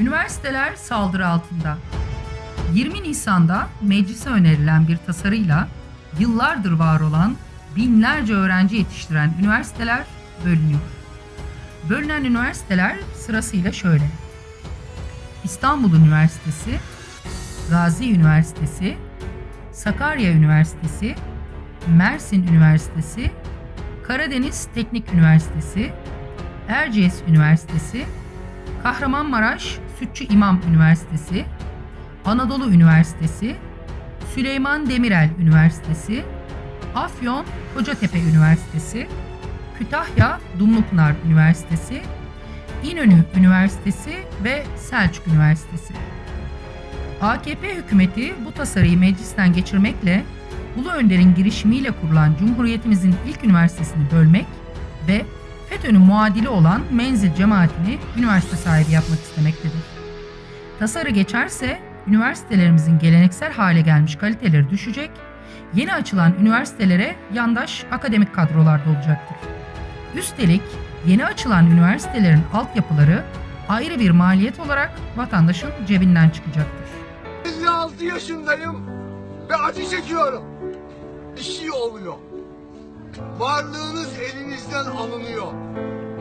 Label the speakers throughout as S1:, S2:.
S1: Üniversiteler saldırı altında. 20 Nisan'da meclise önerilen bir tasarıyla yıllardır var olan binlerce öğrenci yetiştiren üniversiteler bölünüyor. Bölünen üniversiteler sırasıyla şöyle. İstanbul Üniversitesi, Gazi Üniversitesi, Sakarya Üniversitesi, Mersin Üniversitesi, Karadeniz Teknik Üniversitesi, Erciyes Üniversitesi, Kahramanmaraş Sütçü İmam Üniversitesi, Anadolu Üniversitesi, Süleyman Demirel Üniversitesi, Afyon Kocatepe Üniversitesi, Kütahya Dumlupınar Üniversitesi, İnönü Üniversitesi ve Selçuk Üniversitesi. AKP hükümeti bu tasarıyı meclisten geçirmekle Ulu Önder'in girişimiyle kurulan Cumhuriyetimizin ilk üniversitesini bölmek ve FETÖ'nün muadili olan Menzil cemaatini üniversite sahibi yapmak istemektedir. Tasarı geçerse üniversitelerimizin geleneksel hale gelmiş kaliteleri düşecek, yeni açılan üniversitelere yandaş akademik kadrolar da olacaktır. Üstelik yeni açılan üniversitelerin altyapıları ayrı bir maliyet olarak vatandaşın cebinden çıkacaktır.
S2: 56 yaşındayım ve acı çekiyorum. Bir şey oluyor. Varlığınız elinizden alınıyor.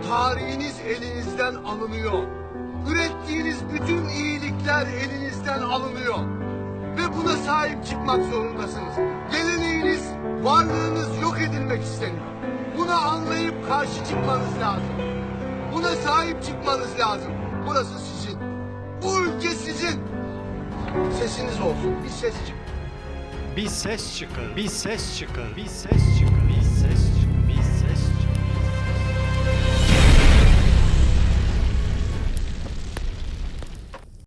S2: Tarihiniz elinizden alınıyor. Ürettiğiniz bütün iyilikler elinizden alınıyor. Ve buna sahip çıkmak zorundasınız. Geleneğiniz, varlığınız yok edilmek isteniyor. Bunu anlayıp karşı çıkmanız lazım. Buna sahip çıkmanız lazım. Burası sizin. Bu ülke sizin. Sesiniz olsun. Bir ses çık.
S3: Bir ses çıkın, bir ses çıkın, bir ses çıkın.